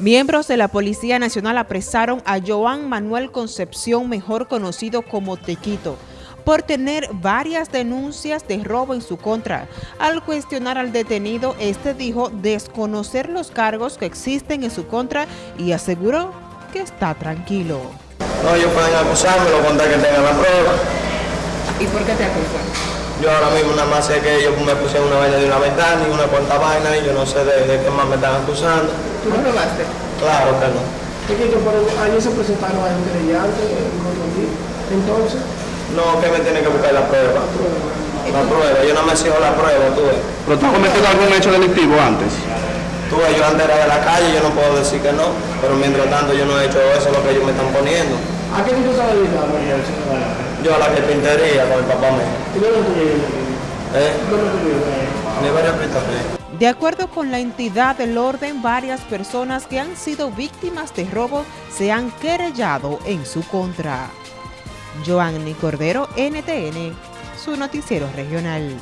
Miembros de la Policía Nacional apresaron a Joan Manuel Concepción, mejor conocido como Tequito, por tener varias denuncias de robo en su contra. Al cuestionar al detenido, este dijo desconocer los cargos que existen en su contra y aseguró que está tranquilo. No, ellos pueden acusarme, lo contar que tengan la prueba. ¿Y por qué te acusan? Yo ahora mismo nada más sé que ellos me pusieron una vaina de una ventana y una cuanta vaina y yo no sé de, qué más me están acusando. ¿Tú no robaste? Claro que no. pero ayer se presentaron a un creyente, entonces... No, que me tiene que buscar la prueba. La prueba, yo no me sigo la prueba, tú ves. ¿Pero tú has cometido algún hecho delictivo antes? Tú ves, yo antes era de la calle, yo no puedo decir que no, pero mientras tanto yo no he hecho eso, lo que ellos me están poniendo. ¿A qué tú estás dedicando, Yo a la carpintería con el papá mío. ¿Y dónde tú vives? ¿Eh? ¿Dónde tú vives? De acuerdo con la entidad del orden, varias personas que han sido víctimas de robo se han querellado en su contra. Joanny Cordero, NTN, su noticiero regional.